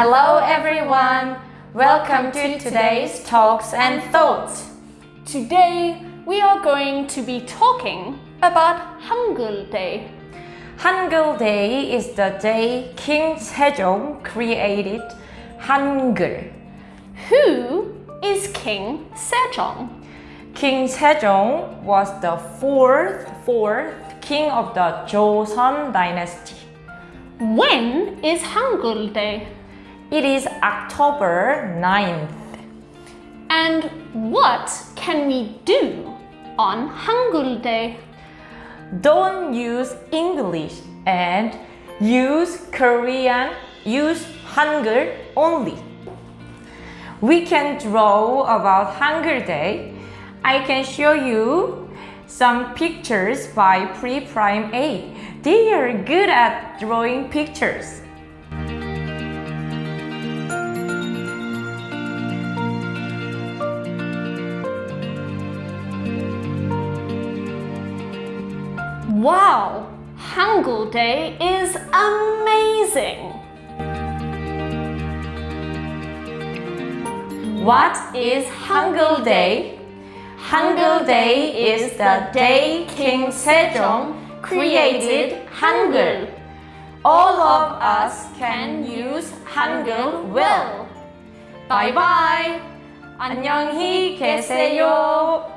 Hello everyone! Welcome to today's Talks and Thoughts. Today we are going to be talking about Hangul Day. Hangul Day is the day King Sejong created Hangul. Who is King Sejong? King Sejong was the fourth, fourth king of the Joseon dynasty. When is Hangul Day? It is October 9th. And what can we do on Hangul Day? Don't use English and use Korean, use Hangul only. We can draw about Hangul Day. I can show you some pictures by Pre-Prime A. They are good at drawing pictures. Wow! Hangul Day is amazing! What is Hangul Day? Hangul Day is the day King Sejong created Hangul. All of us can use Hangul well. Bye bye. 안녕히 계세요.